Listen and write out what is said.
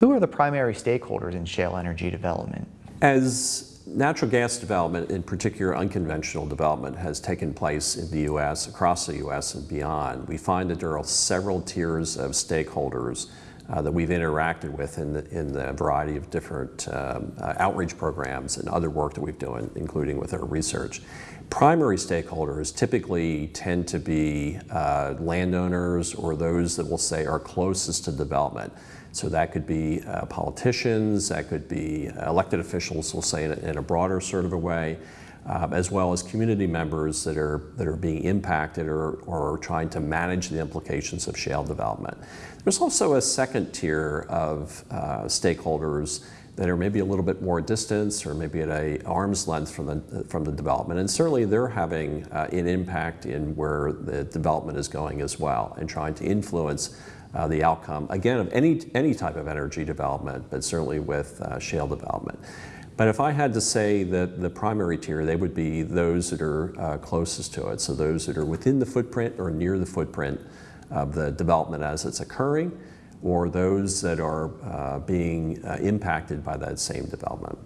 Who are the primary stakeholders in shale energy development? As natural gas development, in particular unconventional development, has taken place in the U.S., across the U.S. and beyond, we find that there are several tiers of stakeholders uh, that we've interacted with in the, in the variety of different um, uh, outreach programs and other work that we've done, including with our research. Primary stakeholders typically tend to be uh, landowners or those that we'll say are closest to development. So that could be uh, politicians, that could be elected officials, we'll say in a, in a broader sort of a way, um, as well as community members that are, that are being impacted or, or trying to manage the implications of shale development. There's also a second tier of uh, stakeholders that are maybe a little bit more distance or maybe at a arm's length from the, from the development. And certainly they're having uh, an impact in where the development is going as well and trying to influence uh, the outcome, again, of any, any type of energy development, but certainly with uh, shale development. But if I had to say that the primary tier, they would be those that are uh, closest to it. So those that are within the footprint or near the footprint of the development as it's occurring, or those that are uh, being uh, impacted by that same development.